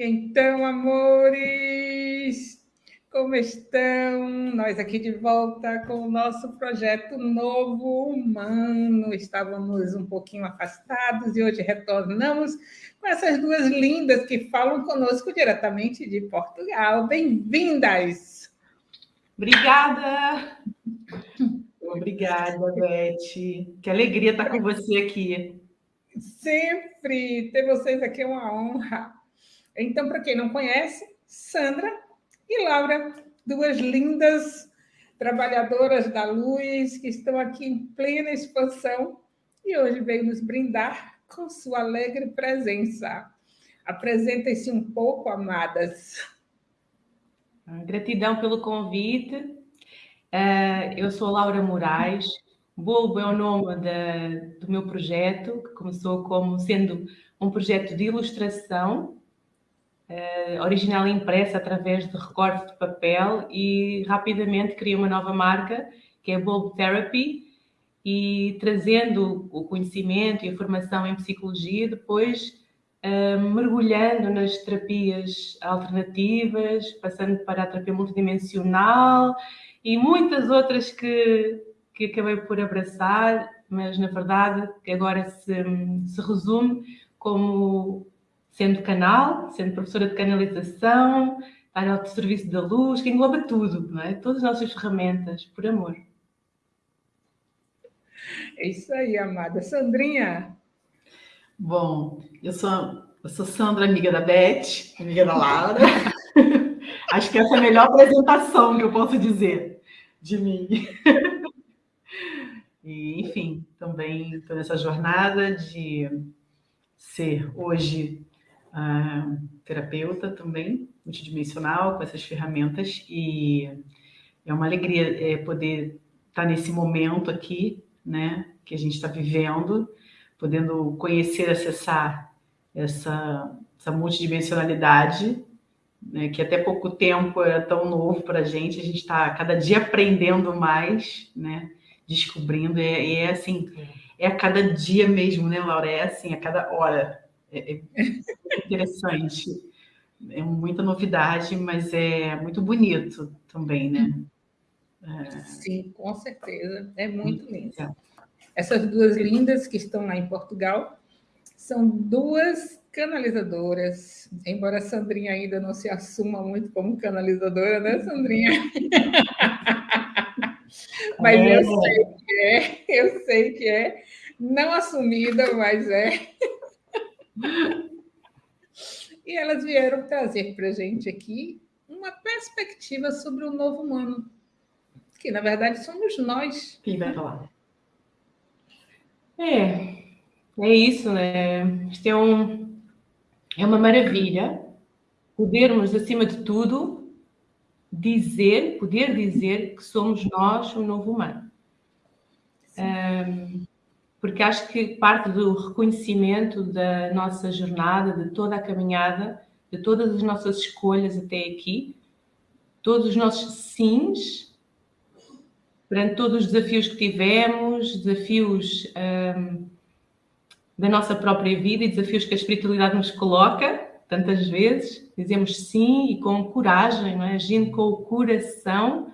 Então, amores, como estão? Nós aqui de volta com o nosso projeto Novo Humano. Estávamos um pouquinho afastados e hoje retornamos com essas duas lindas que falam conosco diretamente de Portugal. Bem-vindas! Obrigada! Obrigada, Beth. Que alegria estar com você aqui. Sempre ter vocês aqui é uma honra. Então, para quem não conhece, Sandra e Laura, duas lindas trabalhadoras da luz que estão aqui em plena expansão e hoje veio nos brindar com sua alegre presença. Apresentem-se um pouco, amadas. Gratidão pelo convite. Eh, eu sou Laura Moraes. Bulbo é o nome do meu projeto, que começou como sendo um projeto de ilustração uh, original impressa através de recorte de papel e rapidamente criei uma nova marca, que é Bulb Therapy, e trazendo o conhecimento e a formação em psicologia, depois uh, mergulhando nas terapias alternativas, passando para a terapia multidimensional e muitas outras que, que acabei por abraçar, mas na verdade agora se, se resume como sendo canal, sendo professora de canalização, estar ao serviço da luz, que engloba tudo, não é? Todas as nossas ferramentas, por amor. É isso aí, amada. Sandrinha? Bom, eu sou, eu sou Sandra, amiga da Beth, amiga da Laura. Acho que essa é a melhor apresentação que eu posso dizer de mim. E, enfim, também estou nessa jornada de ser hoje terapeuta também, multidimensional, com essas ferramentas, e é uma alegria é, poder estar nesse momento aqui, né, que a gente está vivendo, podendo conhecer, acessar essa, essa multidimensionalidade, né, que até pouco tempo era tão novo para a gente, a gente está cada dia aprendendo mais, né, descobrindo, e é, e é assim, é a cada dia mesmo, né, Laura? É assim, a cada hora. É, é interessante. É muita novidade, mas é muito bonito também, né? É... Sim, com certeza. É muito lindo. É. Essas duas lindas que estão lá em Portugal são duas canalizadoras, embora a Sandrinha ainda não se assuma muito como canalizadora, né, Sandrinha? mas é. eu sei que é, eu sei que é, não assumida, mas é. E elas vieram trazer para a gente aqui uma perspectiva sobre o novo humano, que na verdade somos nós. Quem vai falar? É, é isso, né? Isto é, um, é uma maravilha podermos, acima de tudo, dizer, poder dizer que somos nós o novo humano. Um, porque acho que parte do reconhecimento da nossa jornada, de toda a caminhada, de todas as nossas escolhas até aqui, todos os nossos sims, perante todos os desafios que tivemos, desafios um, da nossa própria vida e desafios que a espiritualidade nos coloca, tantas vezes, dizemos sim e com coragem, não é? agindo com o coração,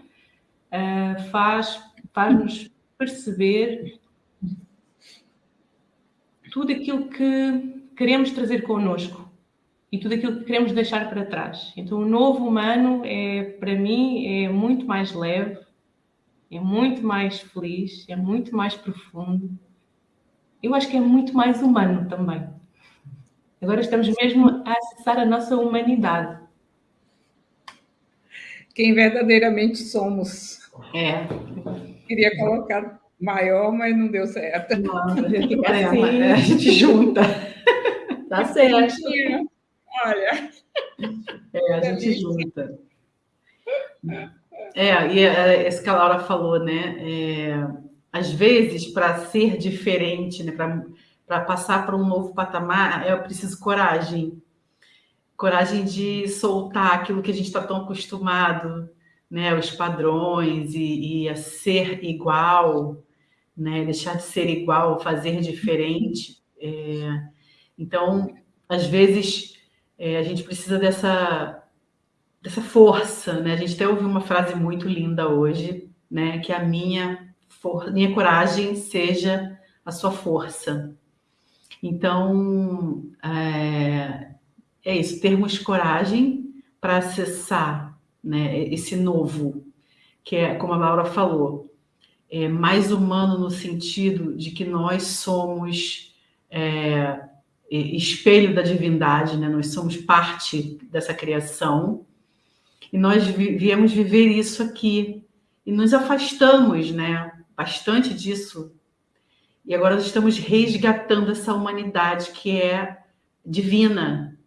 uh, faz, faz-nos perceber tudo aquilo que queremos trazer connosco e tudo aquilo que queremos deixar para trás. Então, o novo humano é, para mim, é muito mais leve, é muito mais feliz, é muito mais profundo. Eu acho que é muito mais humano também. Agora estamos mesmo a acessar a nossa humanidade. Quem verdadeiramente somos. É. Queria colocar maior, mas não deu certo. Não, a gente, assim, a gente junta. Tá certo. Olha. É, a gente junta. É, e é, esse que a Laura falou, né? É, às vezes, para ser diferente, né? para passar para um novo patamar, eu preciso coragem. Coragem de soltar aquilo que a gente está tão acostumado, né? Os padrões e, e a ser igual, né? Deixar de ser igual, fazer diferente. É... Então, às vezes, é, a gente precisa dessa, dessa força, né? A gente até ouviu uma frase muito linda hoje, né? Que a minha, for, minha coragem seja a sua força. Então, é, é isso, termos coragem para acessar né, esse novo, que é, como a Laura falou, é mais humano no sentido de que nós somos é, espelho da divindade, né? nós somos parte dessa criação, e nós viemos viver isso aqui, e nos afastamos né, bastante disso e agora nós estamos resgatando essa humanidade que é divina,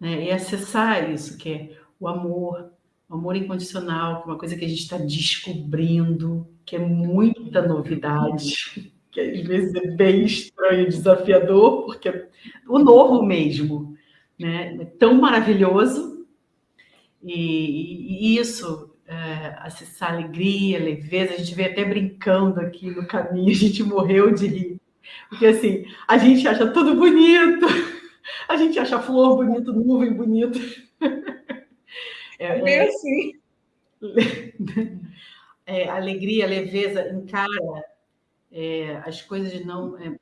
né? E acessar isso, que é o amor, o amor incondicional, que é uma coisa que a gente está descobrindo, que é muita novidade, que às vezes é bem estranho, desafiador, porque é o novo mesmo, né? É tão maravilhoso. E, e isso é, acessar alegria, leveza. A gente veio até brincando aqui no caminho, a gente morreu de rir. Porque assim, a gente acha tudo bonito, a gente acha flor bonito, nuvem bonito. É, é é, assim. É, alegria, leveza, encara é, as coisas não, é,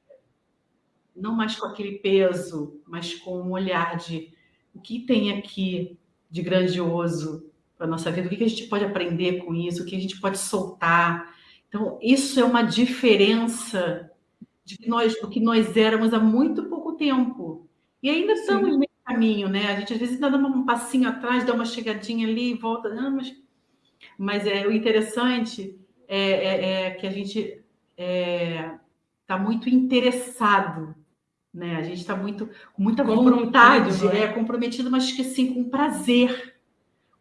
não mais com aquele peso, mas com um olhar de o que tem aqui de grandioso, para a nossa vida, o que a gente pode aprender com isso, o que a gente pode soltar. Então, isso é uma diferença de que nós, do que nós éramos há muito pouco tempo. E ainda estamos caminho, né? A gente às vezes dá um passinho atrás, dá uma chegadinha ali e volta. Não, mas, mas é, o interessante é, é, é que a gente está é, muito interessado né? A gente está muito com muita vontade, né? é comprometido, mas que assim com prazer,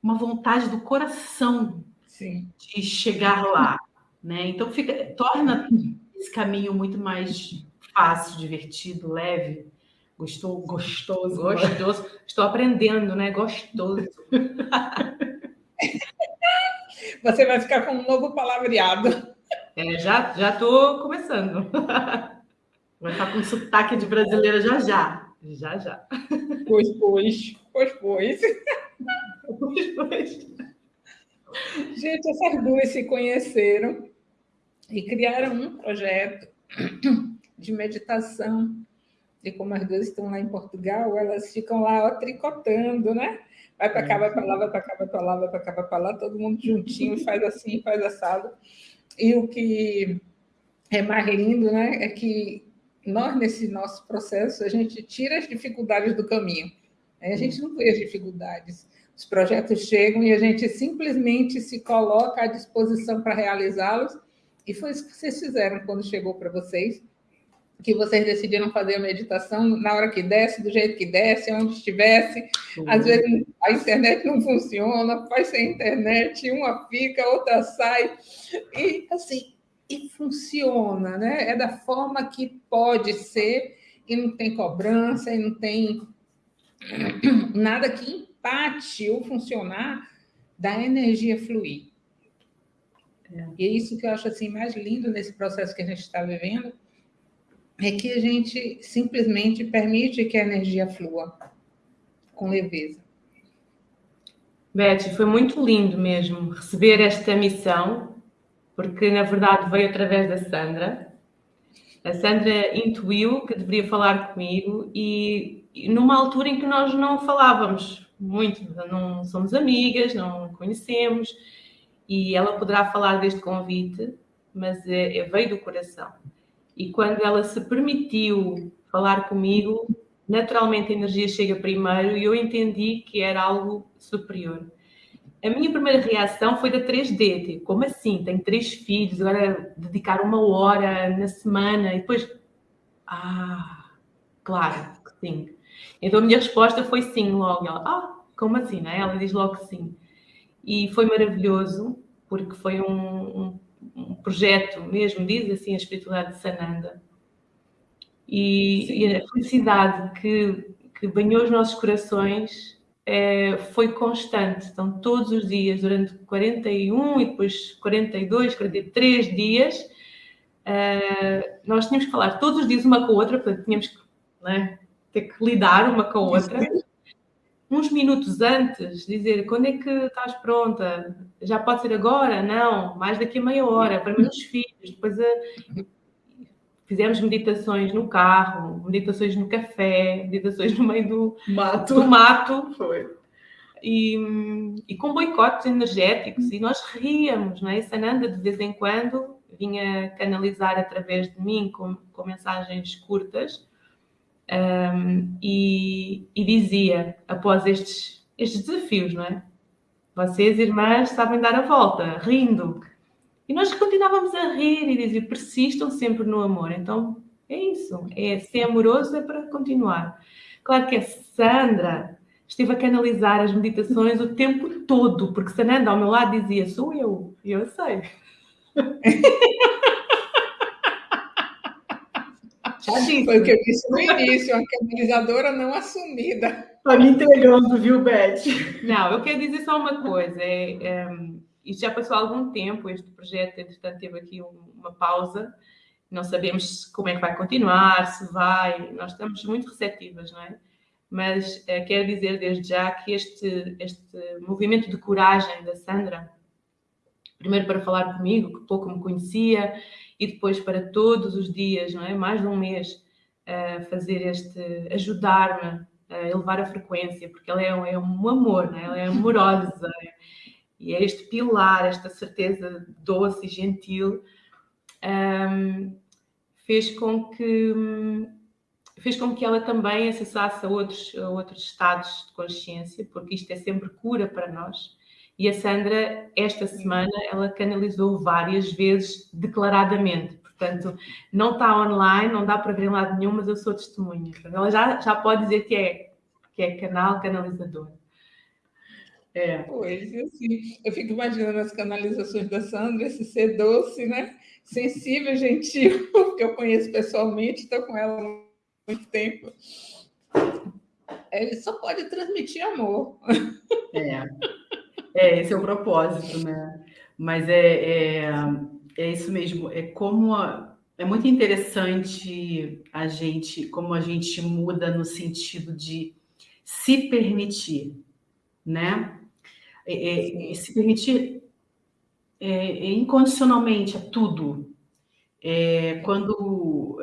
uma vontade do coração Sim. de chegar lá, né? Então fica torna esse caminho muito mais fácil, divertido, leve, gostoso, gostoso, gostoso. Estou aprendendo, né? Gostoso. Você vai ficar com um novo palavreado. É, já já estou começando. Vai ficar com sotaque de brasileira já já. Já já. Pois, pois, pois, pois. Gente, essas duas se conheceram e criaram um projeto de meditação. E como as duas estão lá em Portugal, elas ficam lá ó, tricotando, né? Vai para cá, vai para lá, vai para cá, vai para lá, vai para cá, vai para lá, todo mundo juntinho, faz assim, faz assado. E o que é mais lindo, né, é que nós, nesse nosso processo, a gente tira as dificuldades do caminho. A gente não vê as dificuldades. Os projetos chegam e a gente simplesmente se coloca à disposição para realizá-los. E foi isso que vocês fizeram quando chegou para vocês, que vocês decidiram fazer a meditação na hora que desce, do jeito que desce, onde estivesse. Uhum. Às vezes a internet não funciona, faz sem internet, uma fica, outra sai. E assim, e funciona, né? É da forma que pode ser, e não tem cobrança, e não tem nada que empate o funcionar da energia fluir. É. E é isso que eu acho assim mais lindo nesse processo que a gente está vivendo, é que a gente simplesmente permite que a energia flua com leveza. Beth, foi muito lindo mesmo receber esta missão, porque na verdade veio através da Sandra. A Sandra intuiu que deveria falar comigo e numa altura em que nós não falávamos muito, não somos amigas, não conhecemos, e ela poderá falar deste convite, mas é, é, veio do coração. E quando ela se permitiu falar comigo, naturalmente a energia chega primeiro e eu entendi que era algo superior. A minha primeira reação foi da 3D, tipo, como assim? Tenho três filhos, agora dedicar uma hora na semana e depois. Ah, claro que sim. Então a minha resposta foi sim logo. Ela, ah, como assim? Né? Ela diz logo sim. E foi maravilhoso, porque foi um, um, um projeto mesmo, diz assim a espiritualidade de Sananda. E, e a felicidade que, que banhou os nossos corações é, foi constante. Então, todos os dias, durante 41 e depois 42, 43 dias, é, nós tínhamos que falar todos os dias uma com a outra, portanto, tínhamos que né, ter que lidar uma com a outra. Uns minutos antes, dizer quando é que estás pronta? Já pode ser agora? Não, mais daqui a meia hora, para meus filhos. Depois a... fizemos meditações no carro, meditações no café, meditações no meio do mato. Do mato. Foi. E, e, com boicotes energéticos, e nós ríamos, não é? Sananda, de vez em quando, vinha canalizar através de mim com, com mensagens curtas um, e, e, dizia, após estes, estes desafios, não é? Vocês, irmãs, sabem dar a volta, rindo. E nós continuávamos a rir e dizia, persistam sempre no amor. Então, é isso. É ser amoroso é para continuar. Claro que a Sandra esteve a canalizar as meditações o tempo todo, porque Sananda ao meu lado dizia, sou eu. E eu sei. Disse. Foi o que eu disse no início, uma canalizadora não assumida. Está me entregando, viu, Beth? Não, eu quero dizer só uma coisa. É, é, isto já passou algum tempo, este projeto, entretanto, teve aqui uma pausa. Não sabemos como é que vai continuar, se vai. Nós estamos muito receptivas, não é? Mas é, quero dizer desde já que este, este movimento de coragem da Sandra, primeiro para falar comigo, que pouco me conhecia, e depois para todos os dias, não é? Mais de um mês, uh, fazer este, ajudar-me a elevar a frequência, porque ela é, um, é um amor, não é? Ela é amorosa, e é este pilar, esta certeza doce e gentil, um, fez com que fez com que ela também acessasse outros, a outros estados de consciência, porque isto é sempre cura para nós. E a Sandra, esta semana, ela canalizou várias vezes declaradamente. Portanto, não está online, não dá para ver em lado nenhum, mas eu sou testemunha. ela já, já pode dizer que é, que é canal canalizador. É. Pois, assim, eu fico imaginando as canalizações da Sandra, esse ser doce, né? Sensível, gentil, porque eu conheço pessoalmente, estou com ela há muito tempo. Ele só pode transmitir amor. É. É, esse é o propósito, né? Mas é, é, é isso mesmo. É como a, é muito interessante a gente, como a gente muda no sentido de se permitir, né? É, é, se permitir é, é incondicionalmente a tudo. É, quando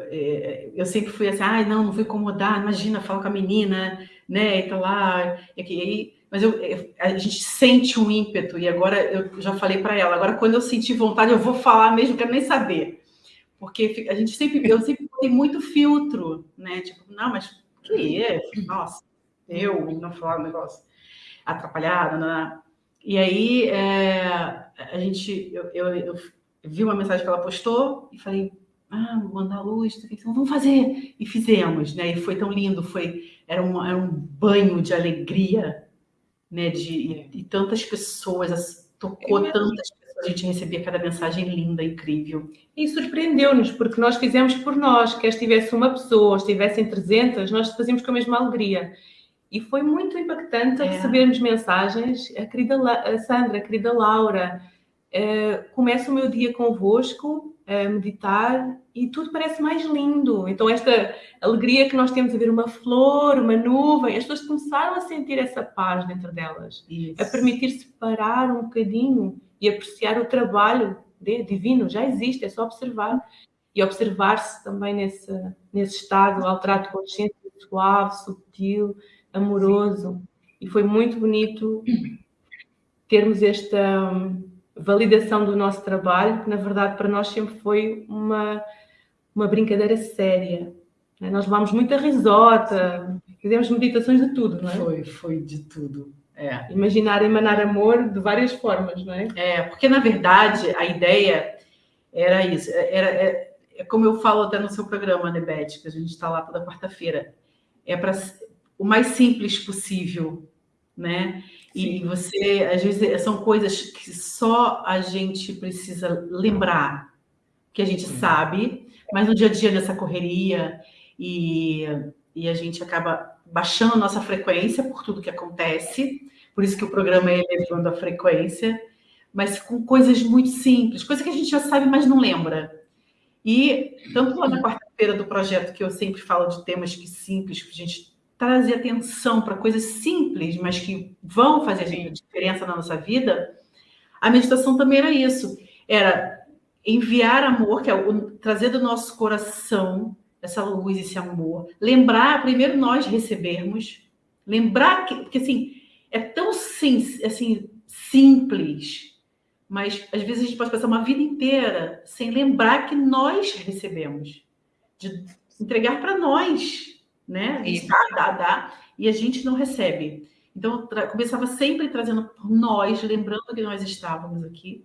eu sempre fui assim, ah, não, não vou incomodar, imagina, fala com a menina, né? E tá lá, e aí mas eu, a gente sente um ímpeto, e agora eu já falei para ela, agora quando eu sentir vontade, eu vou falar mesmo, quero nem saber. Porque a gente sempre, eu sempre tem muito filtro, né? Tipo, não, mas que é? Nossa, eu não falar um negócio atrapalhado, né? E aí é, a gente, eu, eu, eu, vi uma mensagem que ela postou e falei, ah, vou mandar luz, então vamos fazer. E fizemos, né? E foi tão lindo, foi, era um, era um banho de alegria né? De, e tantas pessoas, tocou tantas pessoas, a gente recebia cada mensagem linda, incrível. E surpreendeu-nos, porque nós fizemos por nós, quer estivesse uma pessoa, estivessem 300, nós fazíamos com a mesma alegria. E foi muito impactante é. recebermos mensagens. A querida a Sandra, a querida Laura, uh, começo o meu dia convosco, a meditar e tudo parece mais lindo. Então, esta alegria que nós temos a ver uma flor, uma nuvem, as pessoas começaram a sentir essa paz dentro delas, Isso. a permitir-se parar um bocadinho e apreciar o trabalho de, divino, já existe, é só observar. E observar-se também nesse, nesse estado alterado de consciência suave, sutil, amoroso. Sim. E foi muito bonito termos esta validação do nosso trabalho, que na verdade para nós sempre foi uma, uma brincadeira séria. Né? Nós levámos muita risota, fizemos meditações de tudo, não é? Foi, foi de tudo. É. Imaginar emanar amor de várias formas, não é? É, porque na verdade a ideia era isso, era, é, é como eu falo até no seu programa, né, Beth, que a gente está lá toda quarta-feira, é para o mais simples possível, né? E você, às vezes, são coisas que só a gente precisa lembrar, que a gente sabe, mas no dia a dia dessa correria e, e a gente acaba baixando a nossa frequência por tudo que acontece, por isso que o programa é elevando a frequência, mas com coisas muito simples, coisas que a gente já sabe, mas não lembra. E tanto lá na quarta-feira do projeto, que eu sempre falo de temas que simples, que a gente trazer atenção para coisas simples, mas que vão fazer a diferença na nossa vida, a meditação também era isso. Era enviar amor, que é o, trazer do nosso coração essa luz, esse amor. Lembrar, primeiro nós recebermos, lembrar que, porque assim, é tão sim, assim, simples, mas às vezes a gente pode passar uma vida inteira sem lembrar que nós recebemos, de entregar para nós, né? Dá, dá, dá, e a gente não recebe. Então, começava sempre trazendo por nós, lembrando que nós estávamos aqui,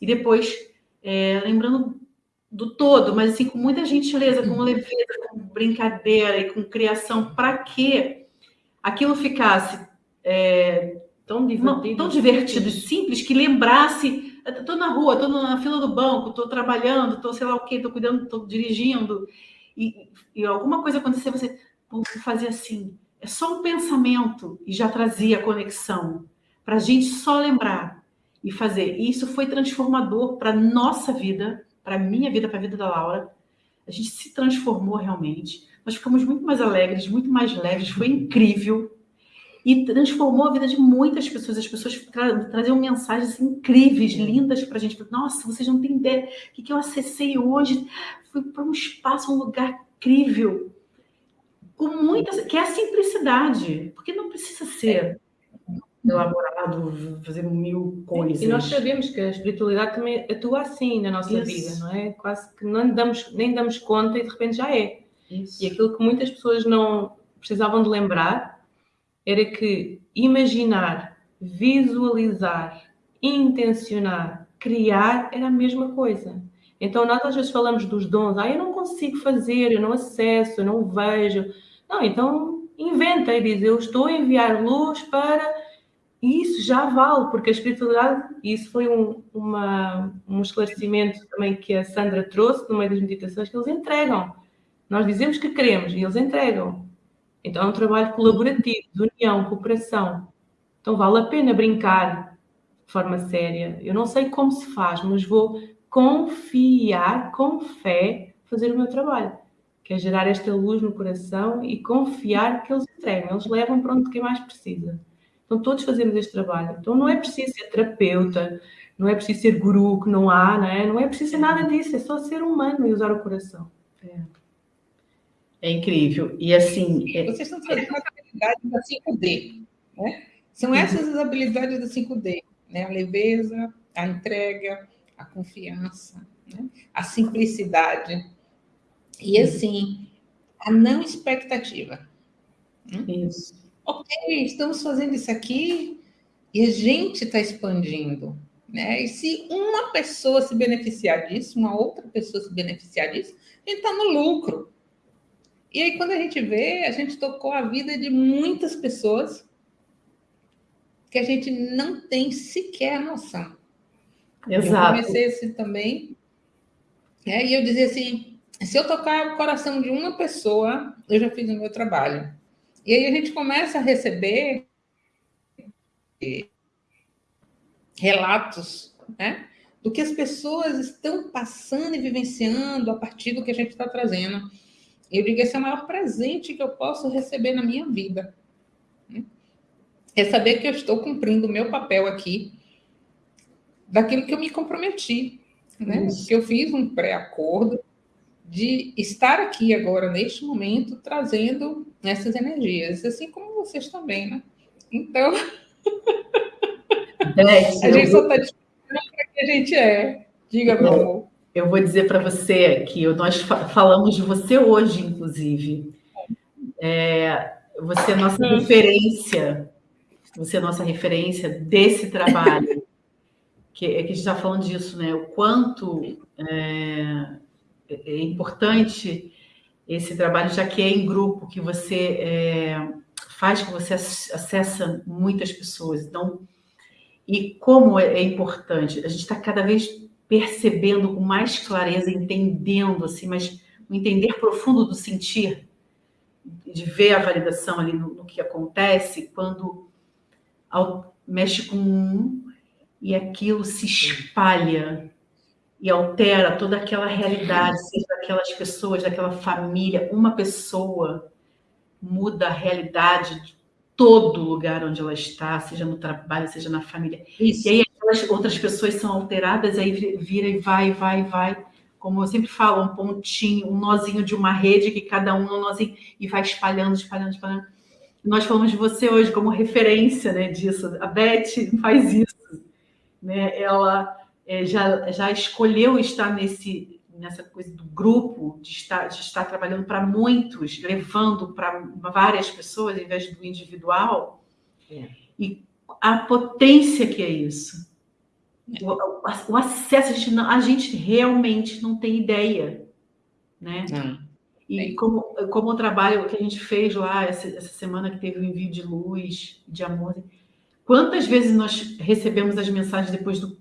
e depois é, lembrando do todo, mas assim, com muita gentileza, com leveza, com brincadeira e com criação, para que aquilo ficasse é, tão divertido, tão divertido e simples que lembrasse. Estou na rua, estou na fila do banco, estou trabalhando, estou sei lá o quê, estou cuidando, estou dirigindo, e, e, alguma coisa acontecer, você fazer assim. É só um pensamento e já trazia a conexão para a gente só lembrar e fazer. E isso foi transformador para nossa vida, para minha vida, para a vida da Laura. A gente se transformou realmente. Nós ficamos muito mais alegres, muito mais leves. Foi incrível e transformou a vida de muitas pessoas. As pessoas tra traziam mensagens incríveis, lindas para a gente. Nossa, vocês não têm ideia o que, que eu acessei hoje. Fui para um espaço, um lugar incrível, com muitas, que é a simplicidade, porque não precisa ser elaborado, fazer mil coisas. E nós sabemos que a espiritualidade também atua assim na nossa Isso. vida, não é? Quase que não damos, nem damos conta e de repente já é. Isso. E aquilo que muitas pessoas não precisavam de lembrar era que imaginar, visualizar, intencionar, criar era a mesma coisa. Então, nós às vezes falamos dos dons, ah, eu não consigo fazer, eu não acesso, eu não vejo. Não, então inventa e diz, eu estou a enviar luz para e isso já vale, porque a espiritualidade, e isso foi um, uma, um esclarecimento também que a Sandra trouxe no meio das meditações, que eles entregam. Nós dizemos que queremos e eles entregam. Então é um trabalho colaborativo, de união, cooperação. Então vale a pena brincar de forma séria. Eu não sei como se faz, mas vou confiar com fé fazer o meu trabalho, que é gerar esta luz no coração e confiar que eles entregam, eles levam para onde quem mais precisa. Então, todos fazemos este trabalho. Então, não é preciso ser terapeuta, não é preciso ser guru, que não há, não é? Não é preciso ser nada disso, é só ser humano e usar o coração. É, é incrível. E assim. É... Vocês estão trazendo as habilidades da 5D, né? São essas as habilidades da 5D, né? A leveza, a entrega, a confiança, né? a simplicidade. E assim, a não expectativa. Né? Isso ok, estamos fazendo isso aqui e a gente está expandindo. Né? E se uma pessoa se beneficiar disso, uma outra pessoa se beneficiar disso, a gente está no lucro. E aí, quando a gente vê, a gente tocou a vida de muitas pessoas que a gente não tem sequer noção. Exato. Eu comecei assim também, né? e eu dizia assim: se eu tocar o coração de uma pessoa, eu já fiz o meu trabalho. E aí a gente começa a receber relatos, né? Do que as pessoas estão passando e vivenciando a partir do que a gente está trazendo. Eu digo, esse é o maior presente que eu posso receber na minha vida. Né? É saber que eu estou cumprindo o meu papel aqui, daquilo que eu me comprometi, né? Que eu fiz um pré-acordo, de estar aqui agora, neste momento, trazendo essas energias, assim como vocês também, né? Então, é, a gente só está descobrindo para que a gente é. Diga, meu amor. Eu vou dizer para você que nós falamos de você hoje, inclusive. É, você é nossa referência, você é nossa referência desse trabalho. que, é que a gente está falando disso, né? O quanto é, é importante esse trabalho, já que é em grupo, que você é, faz, que você acessa muitas pessoas. Então, e como é, é importante, a gente está cada vez percebendo com mais clareza, entendendo, assim, mas um entender profundo do sentir, de ver a validação ali no, no que acontece, quando ao, mexe com um e aquilo se espalha e altera toda aquela realidade, daquelas pessoas, daquela família, uma pessoa muda a realidade de todo lugar onde ela está, seja no trabalho, seja na família. Isso. E aí aquelas outras pessoas são alteradas, aí vira e vai, vai, vai. Como eu sempre falo, um pontinho, um nozinho de uma rede que cada um é um nozinho e vai espalhando, espalhando, espalhando. Nós falamos de você hoje como referência né, disso. A Beth faz isso. Né? Ela é, já, já escolheu estar nesse, nessa coisa do grupo, de estar, de estar trabalhando para muitos, levando para várias pessoas, em vez do individual. É. E a potência que é isso. É. O, o, acesso, a gente, não, a gente realmente não tem ideia. Né? E como, como o trabalho que a gente fez lá essa, essa semana que teve o envio de luz, de amor, quantas vezes nós recebemos as mensagens depois do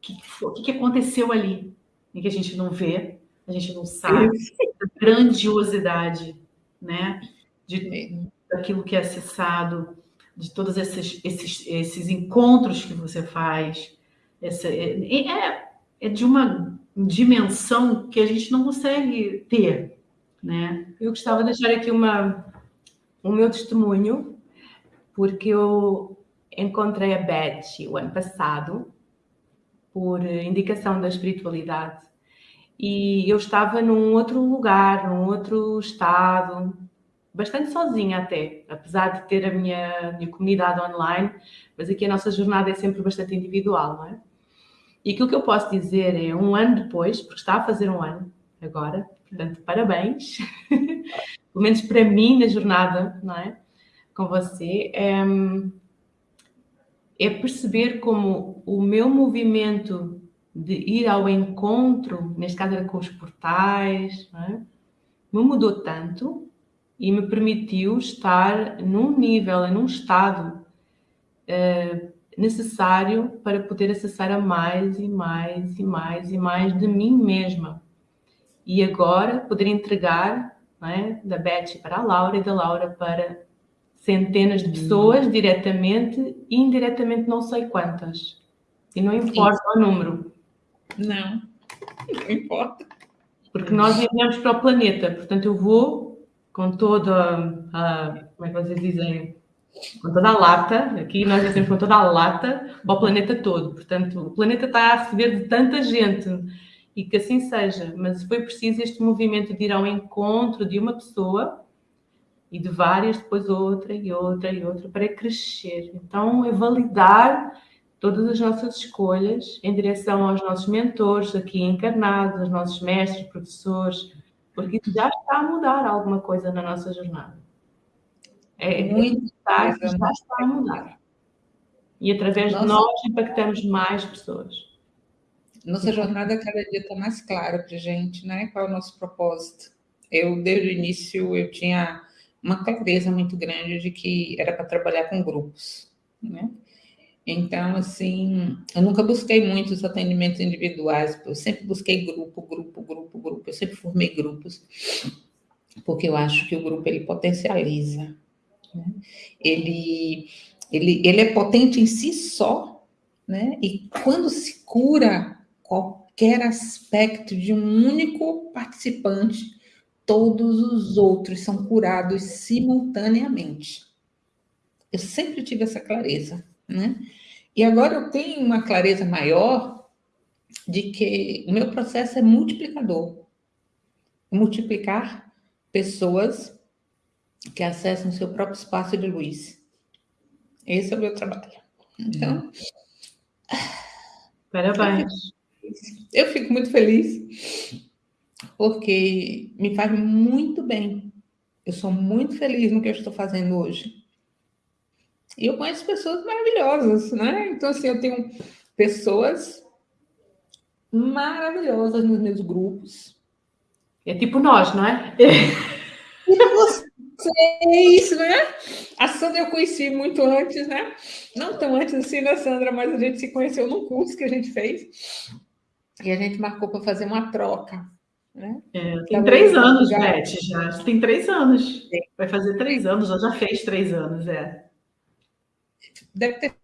que, o que, que aconteceu ali, e que a gente não vê, a gente não sabe, a grandiosidade, né, de daquilo que é acessado, de todos esses, esses, esses encontros que você faz, essa, é, é, é de uma dimensão que a gente não consegue ter, né? Eu gostava de deixar aqui uma, o meu testemunho, porque eu encontrei a Beth o ano passado, por indicação da espiritualidade, e eu estava num outro lugar, num outro estado, bastante sozinha até, apesar de ter a minha, minha comunidade online, mas aqui a nossa jornada é sempre bastante individual, não é? E aquilo que eu posso dizer é, um ano depois, porque está a fazer um ano agora, Portanto, parabéns. Pelo menos para mim, na jornada, não é? Com você, é, é perceber como o meu movimento de ir ao encontro, neste caso era com os portais, é? me mudou tanto e me permitiu estar num nível, num estado uh, necessário para poder acessar a mais e mais e mais e mais de mim mesma e agora poder entregar é, da Beth para a Laura e da Laura para centenas de uhum. pessoas uhum. diretamente e indiretamente não sei quantas. E não importa Isso. o número. Não, não importa. Porque nós enviamos para o planeta, portanto eu vou com toda a, como é que vocês dizem, com toda a lata, aqui nós dizemos com toda a lata, para o planeta todo. Portanto, o planeta está a receber de tanta gente e que assim seja, mas foi preciso este movimento de ir ao encontro de uma pessoa e de várias, depois outra e outra e outra, para crescer. Então, é validar todas as nossas escolhas em direção aos nossos mentores aqui encarnados, aos nossos mestres, professores, porque isso já está a mudar alguma coisa na nossa jornada. É, é Muito está, já está a mudar. E através Nossa. de nós impactamos mais pessoas. Nossa jornada cada dia está mais clara para gente, né? Qual é o nosso propósito? Eu, desde o início, eu tinha uma clareza muito grande de que era para trabalhar com grupos, né? Então, assim, eu nunca busquei muitos atendimentos individuais, eu sempre busquei grupo, grupo, grupo, grupo, eu sempre formei grupos, porque eu acho que o grupo, ele potencializa, né? ele, ele, ele é potente em si só, né? E quando se cura qualquer aspecto de um único participante, todos os outros são curados simultaneamente. Eu sempre tive essa clareza, né? E agora eu tenho uma clareza maior de que o meu processo é multiplicador. Multiplicar pessoas que acessam seu próprio espaço de luz. Esse é o meu trabalho. Então. Parabéns. Eu fico muito feliz porque me faz muito bem. Eu sou muito feliz no que eu estou fazendo hoje. E eu conheço pessoas maravilhosas, né? Então, assim, eu tenho pessoas maravilhosas nos meus grupos. É tipo nós, não é? E vocês, né? A Sandra eu conheci muito antes, né? Não tão antes assim, né, Sandra? Mas a gente se conheceu num curso que a gente fez. E a gente marcou para fazer uma troca. Né? É, tem três anos, Beth, já. Tem três anos. Vai fazer três anos, já fez três anos, é. Deve ter.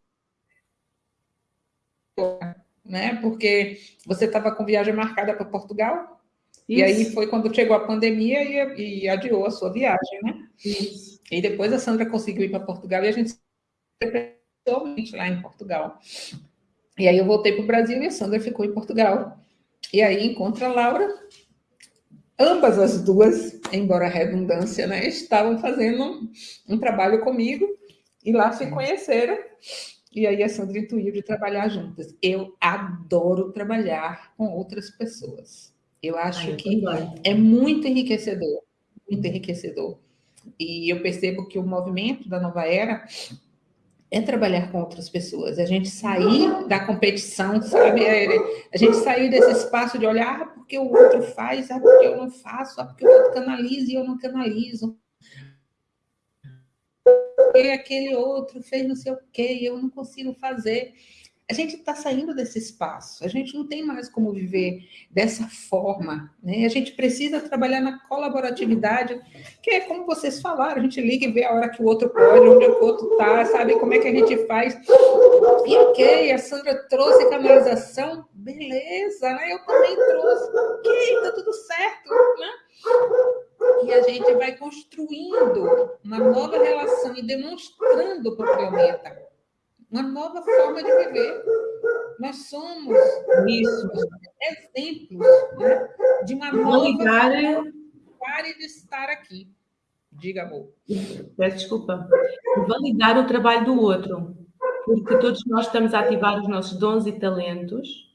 Né? Porque você estava com viagem marcada para Portugal. Isso. E aí foi quando chegou a pandemia e, e, adiou a sua viagem, né? Isso. E depois a Sandra conseguiu ir para Portugal e a gente pessoalmente lá em Portugal. E aí eu voltei para o Brasil e a Sandra ficou em Portugal. E aí encontra a Laura. Ambas as duas, embora redundância, né, estavam fazendo um, um trabalho comigo e lá se conheceram. E aí a Sandra intuiu de trabalhar juntas. Eu adoro trabalhar com outras pessoas. Eu acho Ai, que é muito enriquecedor, muito enriquecedor. E eu percebo que o movimento da nova era é trabalhar com outras pessoas, é a gente sair da competição, sabe? É, a gente sair desse espaço de olhar ah, porque o outro faz, ah, porque eu não faço, ah, porque o outro canaliza e eu não canalizo. Porque aquele outro fez não sei o quê e eu não consigo fazer a gente está saindo desse espaço, a gente não tem mais como viver dessa forma, né? A gente precisa trabalhar na colaboratividade, que é como vocês falaram, a gente liga e vê a hora que o outro pode, onde o outro está, sabe como é que a gente faz. E ok, a Sandra trouxe canalização, beleza, né? Eu também trouxe, ok, tá tudo certo, né? E a gente vai construindo uma nova relação e demonstrando para o planeta uma nova forma de viver. Nós somos isso, exemplos né, de uma nova Validar... pare de estar aqui. Diga, amor. Peço desculpa. Validar o trabalho do outro, porque todos nós estamos a ativar os nossos dons e talentos,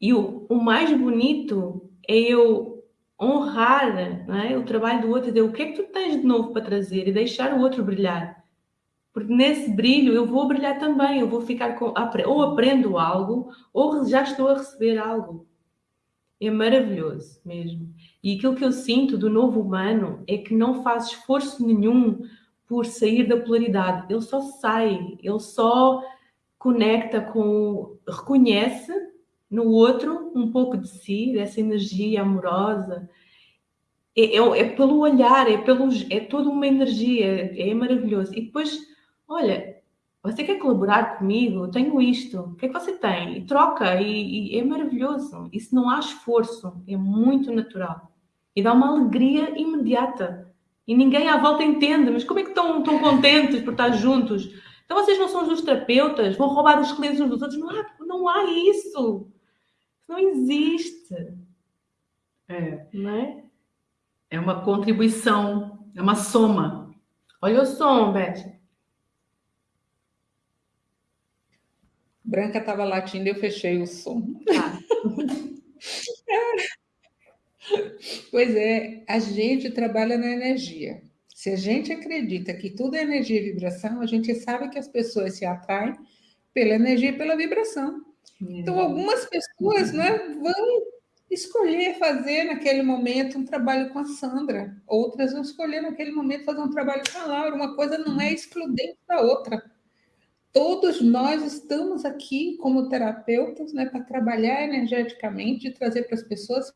e o, o mais bonito é eu honrar é? o trabalho do outro e dizer o que é que tu tens de novo para trazer e deixar o outro brilhar. Porque nesse brilho eu vou brilhar também, eu vou ficar com. Ou aprendo algo, ou já estou a receber algo. É maravilhoso mesmo. E aquilo que eu sinto do novo humano é que não faz esforço nenhum por sair da polaridade. Ele só sai, ele só conecta com. reconhece no outro um pouco de si, dessa energia amorosa. É, é, é pelo olhar, é, pelo, é toda uma energia, é maravilhoso. E depois olha, você quer colaborar comigo? Eu tenho isto. O que é que você tem? E troca, e, e, é maravilhoso. Isso não há esforço, é muito natural. E dá uma alegria imediata. E ninguém à volta entende, mas como é que estão tão contentes por estar juntos? Então vocês não são os terapeutas? Vão roubar os clientes uns dos outros? Não há, não há isso. Não existe. É. Não é? É uma contribuição, é uma soma. Olha o som, Beth. Branca estava latindo e eu fechei o som. Ah. pois é, a gente trabalha na energia. Se a gente acredita que tudo é energia e vibração, a gente sabe que as pessoas se atraem pela energia e pela vibração. Então, algumas pessoas né, vão escolher fazer naquele momento um trabalho com a Sandra, outras vão escolher naquele momento fazer um trabalho com a Laura. Uma coisa não é excludente da outra. Todos nós estamos aqui como terapeutas né, para trabalhar energeticamente e trazer para as pessoas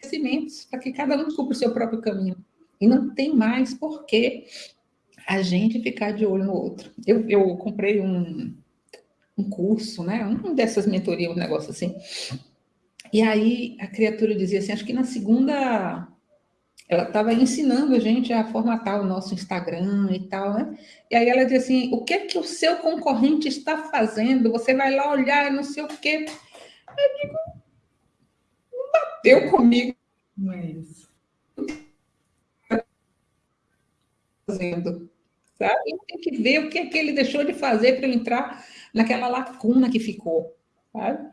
conhecimentos para que cada um descubra o seu próprio caminho. E não tem mais por que a gente ficar de olho no outro. Eu, eu comprei um, um curso, né? Um dessas mentorias, um negócio assim. E aí a criatura dizia assim, acho que na segunda ela estava ensinando a gente a formatar o nosso Instagram e tal, né? E aí ela dizia assim, o que é que o seu concorrente está fazendo? Você vai lá olhar, não sei o quê. Eu digo, não bateu comigo. Não é isso. Fazendo, sabe? Tem que ver o que é que ele deixou de fazer para eu entrar naquela lacuna que ficou, sabe?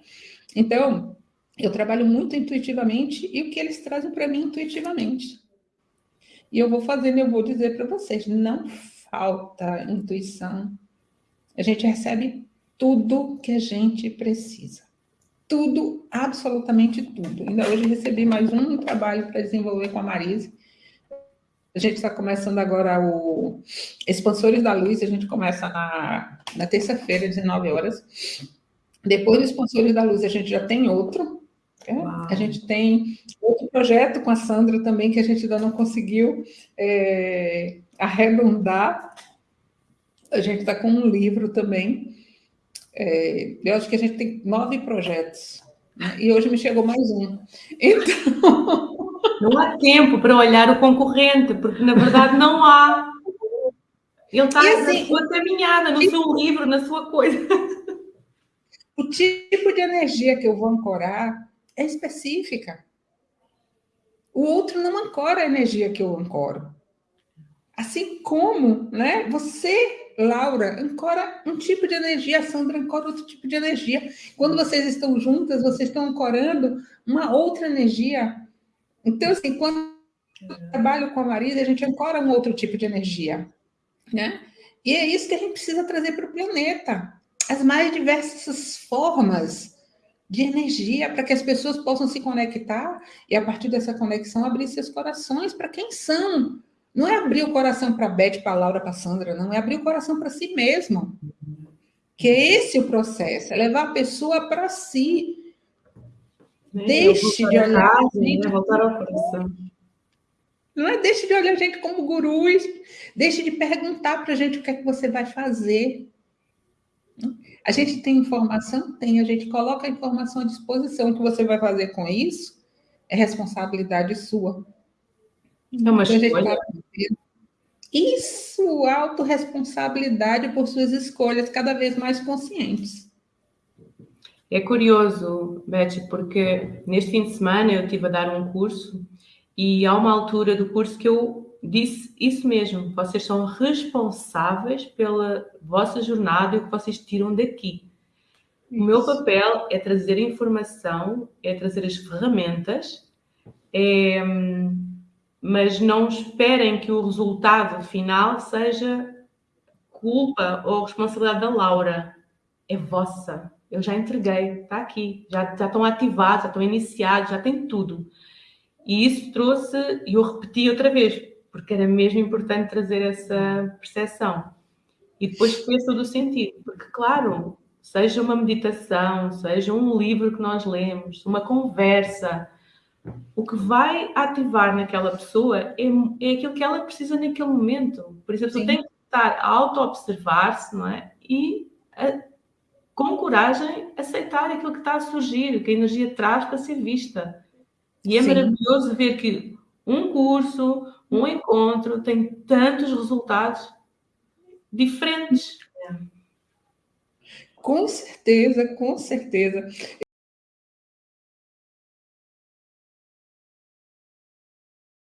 Então, eu trabalho muito intuitivamente e o que eles trazem para mim intuitivamente. E eu vou fazendo, eu vou dizer para vocês, não falta intuição. A gente recebe tudo que a gente precisa. Tudo, absolutamente tudo. Ainda hoje recebi mais um trabalho para desenvolver com a Marise. A gente está começando agora o Expansores da Luz, a gente começa na, na terça-feira, 19 horas. Depois do Expansores da Luz, a gente já tem outro, é, a gente tem outro projeto com a Sandra também, que a gente ainda não conseguiu é, arredondar. A gente está com um livro também. É, eu acho que a gente tem nove projetos. Né? E hoje me chegou mais um. Então, Não há tempo para olhar o concorrente, porque na verdade não há. Ele está assim, na sua caminhada, no seu livro, na sua coisa. O tipo de energia que eu vou ancorar é específica. O outro não ancora a energia que eu ancoro. Assim como, né, você, Laura, ancora um tipo de energia, a Sandra ancora outro tipo de energia. Quando vocês estão juntas, vocês estão ancorando uma outra energia. Então, assim, quando eu trabalho com a Marisa, a gente ancora um outro tipo de energia, né? E é isso que a gente precisa trazer para o planeta. As mais diversas formas de energia para que as pessoas possam se conectar e, a partir dessa conexão, abrir seus corações para quem são. Não é abrir o coração para a Beth, para a Laura, para a Sandra, não. É abrir o coração para si mesmo. Que é esse o processo, é levar a pessoa para si. É, deixe de olhar. gente, né? voltar ao coração. Não é deixe de olhar a gente como gurus, deixe de perguntar para a gente o que é que você vai fazer. A gente tem informação? Tem. A gente coloca a informação à disposição. O que você vai fazer com isso é responsabilidade sua. É uma então, escolha. Isso, autorresponsabilidade por suas escolhas cada vez mais conscientes. É curioso, Beth, porque neste fim de semana eu estive a dar um curso e há uma altura do curso que eu disse isso mesmo. Vocês são responsáveis pela vossa jornada e o que vocês tiram daqui. Isso. O meu papel é trazer informação, é trazer as ferramentas, é, mas não esperem que o resultado final seja culpa ou responsabilidade da Laura. É vossa. Eu já entreguei, está aqui, já, já estão ativados, já estão iniciados, já tem tudo. E isso trouxe, e eu repeti outra vez, porque era mesmo importante trazer essa percepção. E depois fez todo o sentido, porque, claro, seja uma meditação, seja um livro que nós lemos, uma conversa, o que vai ativar naquela pessoa é, é aquilo que ela precisa naquele momento. Por isso, a pessoa tem que estar a auto-observar-se, não é? E a, com coragem aceitar aquilo que está a surgir, que a energia traz para ser vista. E é Sim. maravilhoso ver que um curso, um encontro tem tantos resultados diferentes. Com certeza, com certeza.